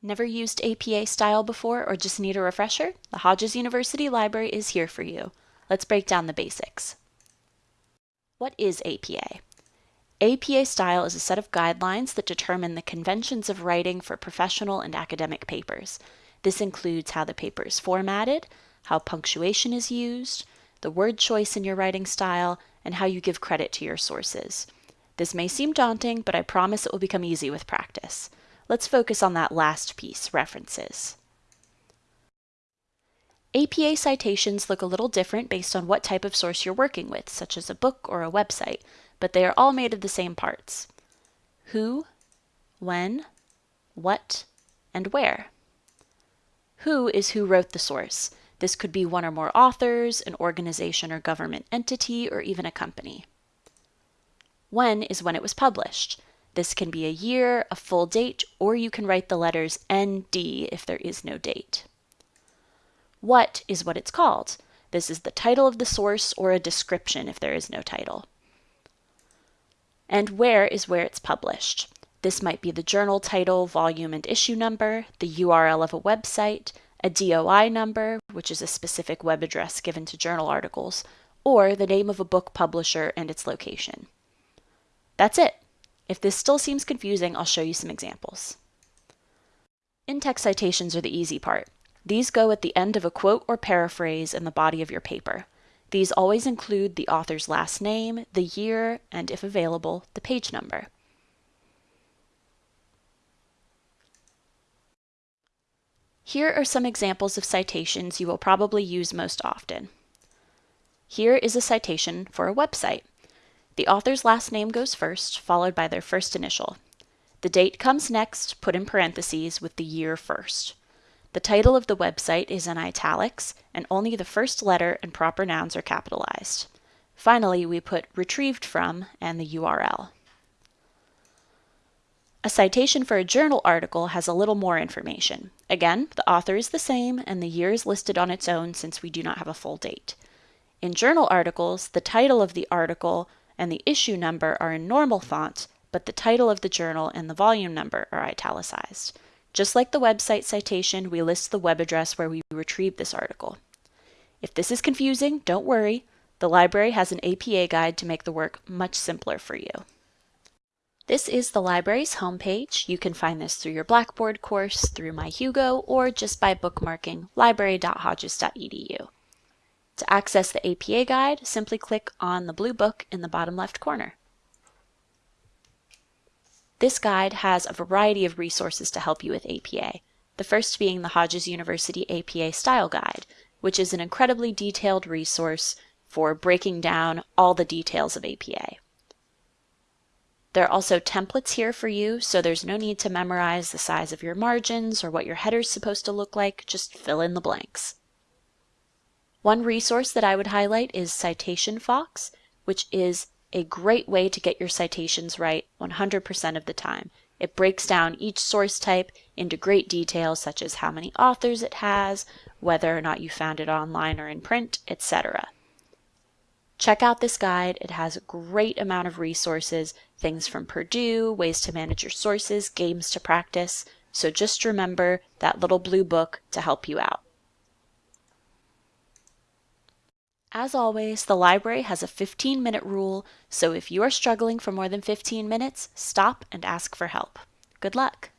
Never used APA style before or just need a refresher? The Hodges University Library is here for you. Let's break down the basics. What is APA? APA style is a set of guidelines that determine the conventions of writing for professional and academic papers. This includes how the paper is formatted, how punctuation is used, the word choice in your writing style, and how you give credit to your sources. This may seem daunting, but I promise it will become easy with practice. Let's focus on that last piece, references. APA citations look a little different based on what type of source you're working with, such as a book or a website, but they are all made of the same parts. Who, when, what, and where. Who is who wrote the source. This could be one or more authors, an organization or government entity, or even a company. When is when it was published. This can be a year, a full date, or you can write the letters ND if there is no date. What is what it's called. This is the title of the source or a description if there is no title. And where is where it's published. This might be the journal title, volume, and issue number, the URL of a website, a DOI number, which is a specific web address given to journal articles, or the name of a book publisher and its location. That's it. If this still seems confusing, I'll show you some examples. In-text citations are the easy part. These go at the end of a quote or paraphrase in the body of your paper. These always include the author's last name, the year, and if available, the page number. Here are some examples of citations you will probably use most often. Here is a citation for a website. The author's last name goes first, followed by their first initial. The date comes next, put in parentheses with the year first. The title of the website is in italics, and only the first letter and proper nouns are capitalized. Finally, we put retrieved from and the URL. A citation for a journal article has a little more information. Again, the author is the same and the year is listed on its own since we do not have a full date. In journal articles, the title of the article and the issue number are in normal font, but the title of the journal and the volume number are italicized. Just like the website citation, we list the web address where we retrieved this article. If this is confusing, don't worry. The library has an APA guide to make the work much simpler for you. This is the library's homepage. You can find this through your Blackboard course, through MyHugo, or just by bookmarking library.hodges.edu. To access the APA guide, simply click on the blue book in the bottom left corner. This guide has a variety of resources to help you with APA, the first being the Hodges University APA Style Guide, which is an incredibly detailed resource for breaking down all the details of APA. There are also templates here for you, so there's no need to memorize the size of your margins or what your header is supposed to look like, just fill in the blanks. One resource that I would highlight is Citation Fox, which is a great way to get your citations right 100% of the time. It breaks down each source type into great detail such as how many authors it has, whether or not you found it online or in print, etc. Check out this guide. It has a great amount of resources, things from Purdue, ways to manage your sources, games to practice. So just remember that little blue book to help you out. As always, the library has a 15 minute rule, so if you are struggling for more than 15 minutes, stop and ask for help. Good luck!